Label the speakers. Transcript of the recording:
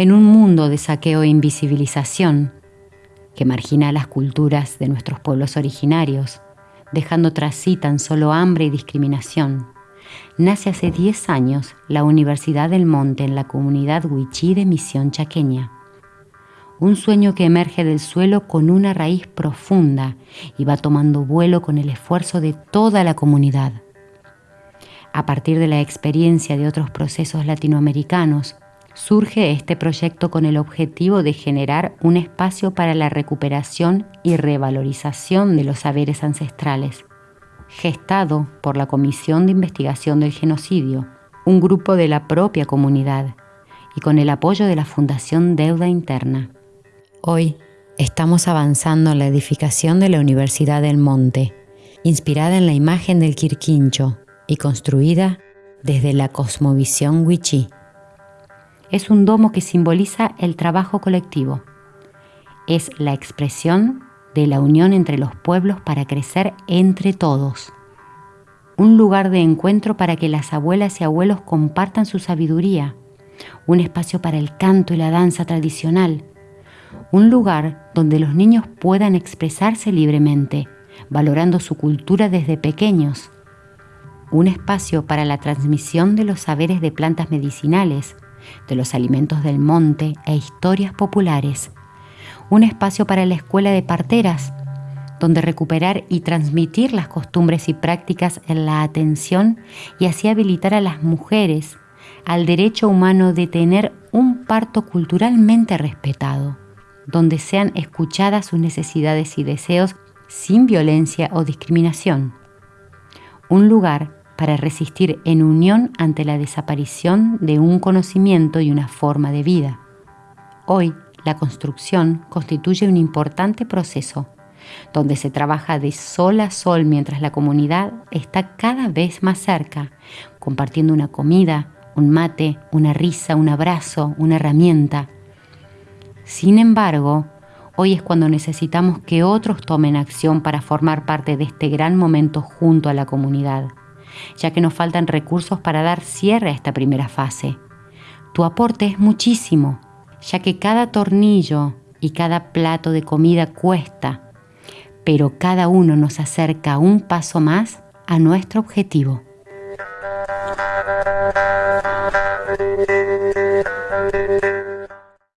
Speaker 1: de saqueo e invisibilización que margina las culturas de nuestros pueblos originarios, dejando tras sí tan solo hambre y discriminación, nace hace 10 años la Universidad del Monte en la comunidad Huichí de Misión Chaqueña. Un sueño que emerge del suelo con una raíz profunda y va tomando vuelo con el esfuerzo de toda la comunidad. A partir de la experiencia de otros procesos latinoamericanos, surge este proyecto con el objetivo de generar un espacio para la recuperación y revalorización de los saberes ancestrales, gestado por la Comisión de Investigación del Genocidio, un grupo de la propia comunidad, y con el apoyo de la Fundación Deuda Interna. Hoy estamos avanzando en la edificación de la Universidad del Monte, inspirada en la imagen del Quirquincho y construida desde la cosmovisión Wichí. Es un domo que simboliza el trabajo colectivo. Es la expresión de la unión entre los pueblos para crecer entre todos. Un lugar de encuentro para que las abuelas y abuelos compartan su sabiduría. Un espacio para el canto y la danza tradicional. Un lugar donde los niños puedan expresarse libremente, valorando su cultura desde pequeños un espacio para la transmisión de los saberes de plantas medicinales, de los alimentos del monte e historias populares, un espacio para la escuela de parteras, donde recuperar y transmitir las costumbres y prácticas en la atención y así habilitar a las mujeres al derecho humano de tener un parto culturalmente respetado, donde sean escuchadas sus necesidades y deseos sin violencia o discriminación. Un lugar para resistir en unión ante la desaparición de un conocimiento y una forma de vida. Hoy, la construcción constituye un importante proceso, donde se trabaja de sol a sol mientras la comunidad está cada vez más cerca, compartiendo una comida, un mate, una risa, un abrazo, una herramienta. Sin embargo, hoy es cuando necesitamos que otros tomen acción para formar parte de este gran momento junto a la comunidad ya que nos faltan recursos para dar cierre a esta primera fase. Tu aporte es muchísimo, ya que cada tornillo y cada plato de comida cuesta, pero cada uno nos acerca un paso más a nuestro objetivo.